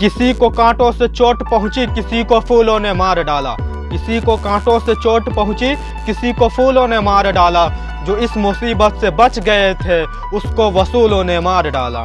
किसी को कांटों से चोट पहुँची, किसी को फूलों ने मार डाला। किसी को कांटों से चोट पहुँची, किसी को फूलों ने मार डाला। जो इस मुसीबत से बच गए थे, उसको वसूलों ने मार डाला।